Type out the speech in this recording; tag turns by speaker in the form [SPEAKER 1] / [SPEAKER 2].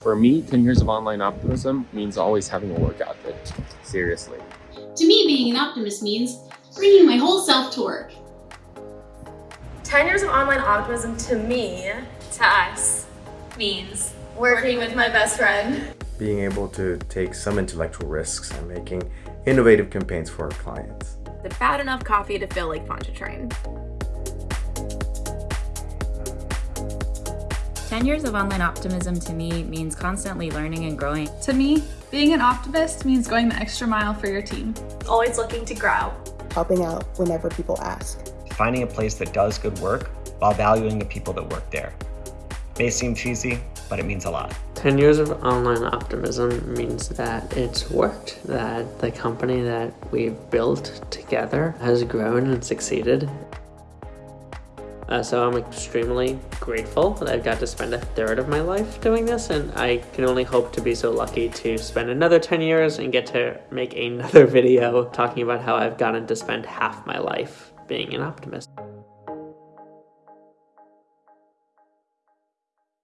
[SPEAKER 1] For me, 10 years of online optimism means always having a work ethic. Seriously.
[SPEAKER 2] To me, being an optimist means bringing my whole self to work.
[SPEAKER 3] 10 years of online optimism to me, to us, means working with my best friend.
[SPEAKER 4] Being able to take some intellectual risks and making innovative campaigns for our clients.
[SPEAKER 5] The bad enough coffee to feel like Pontchartrain.
[SPEAKER 6] 10 years of online optimism to me means constantly learning and growing.
[SPEAKER 7] To me, being an optimist means going the extra mile for your team.
[SPEAKER 3] Always looking to grow.
[SPEAKER 8] Helping out whenever people ask.
[SPEAKER 9] Finding a place that does good work while valuing the people that work there. May seem cheesy, but it means a lot.
[SPEAKER 10] 10 years of online optimism means that it's worked, that the company that we've built together has grown and succeeded. Uh, so I'm extremely grateful that I've got to spend a third of my life doing this and I can only hope to be so lucky to spend another 10 years and get to make another video talking about how I've gotten to spend half my life being an optimist.